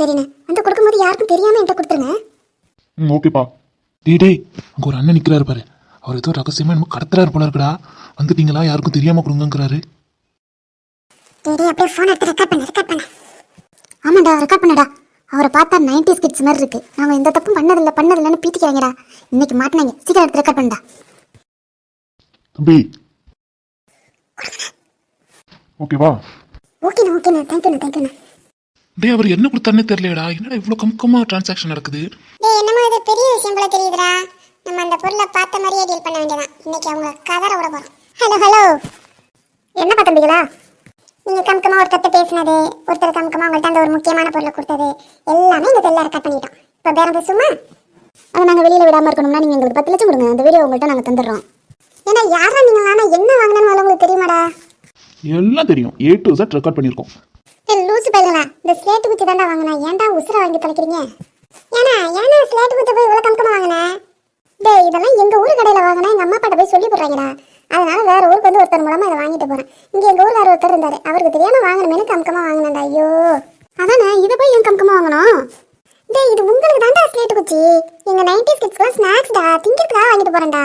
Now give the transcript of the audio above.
சரிண்ணே. சரிண்ணே வந்து கொடுக்கும்போது யாருக்கும் தெரியாம என்கிட்ட கொடுத்துருங்க. ம் ஓகேப்பா. டேய் டேய் அங்கே ஒரு அண்ணன் நிற்கிறாரு பாரு. அவர் ஏதோ ரகசியமா என்னமோ கடத்துறாரு போல இருக்குடா. வந்துட்டீங்களா? யாருக்கும் தெரியாம கொடுங்கங்கிறாரு. டேய் டேய், அப்படியே ஃபோன் எடுத்து ரெக்கார்ட் பண்ண ரெக்கார்ட் பண்ண. ஆமாடா ரெக்கார்ட் பண்ணடா. அவரை பார்த்தா நைன்டி ஸ்கிட்ஸ் மாதிரி இருக்கு. நாங்கள் எந்த தப்பும் பண்ணதில்ல பண்ணதில்லைன்னு பீத்திக்கிறாங்கடா இன்னைக்கு மாட்டினாங்க. சீக்கிரம் எடுத்து ரெக்கார்ட் பண்ணடா. தம்பி. ஓகேவா? ஓகேண்ணா ஓகேண்ணா. தேங்க்யூண்ணா தேங்க்யூண்ணா டேய் அவர் என்ன கொடுத்தாருன்னே தெரியலடா என்னடா இவ்வளோ கம்கமா டிரான்சாக்ஷன் நடக்குது? டேய் என்னமோ இது பெரிய விஷயம் போல தெரியுதுடா. நம்ம அந்த பொருளை பார்த்த மாதிரியே டீல் பண்ண வேண்டியதான் இன்னைக்கு அவங்க கதற விட போறோம். ஹலோ ஹலோ என்னப்பா தம்பிகளா நீங்க கம்கமா ஒருத்தர் பேசினது ஒருத்தர் கம்கமா உங்கள்ட்ட அந்த ஒரு முக்கியமான பொருளை கொடுத்தது எல்லாமே இந்த செல்ல ரெக்கார்ட் பண்ணிட்டோம். இப்போ பேரம் பேசுமா அதை நாங்கள் வெளியில் விடாமல் இருக்கணும்னா நீங்கள் எங்களுக்கு பத்து லட்சம் கொடுங்க. அந்த வீடியோ உங்கள்கிட்ட நாங்கள் தந்துடுறோம். ஏன்னா யாரா நீங்கள் என்ன வாங்கினு உங்களுக்கு தெரியுமாடா? எல்லாம் தெரியும். ஏ டு Z ரெக்கார்ட் பண்ணியிருக்கோம். இந்த ஸ்லேட்டு குச்சி தாண்டா வாங்கினா. ஏன்டா உசுரை வாங்கி தொலைக்கிறீங்க? ஏன்னா ஏன்னா ஸ்லேட்டு குச்சி போய் இவ்வளோ கம்கமாக வாங்கினேன் டே இதெல்லாம் எங்கள் ஊர் கடையில் வாங்கினா எங்கள் அம்மா அப்பாட்ட போய் சொல்லி போடுறாங்கடா அதனால வேற ஊருக்கு வந்து ஒருத்தர் மூலமாக இதை வாங்கிட்டு போகிறேன் இங்கே எங்க ஊர்ல ஒருத்தர் இருந்தார். அவருக்கு தெரியாம வாங்கணுமேனு கம்கமாக வாங்கினேன்டா. ஐயோ. அதானே இதை போய் ஏன் கம்கமாக வாங்கணும்? டேய் இது உங்களுக்கு தாண்டா ஸ்லேட்டு குச்சி. எங்கள் நைன்டி கிட்ஸ்க்குலாம் ஸ்நாக்ஸ்டா திங்கிறதுக்காக வாங்கிட்டு போகிறேன்டா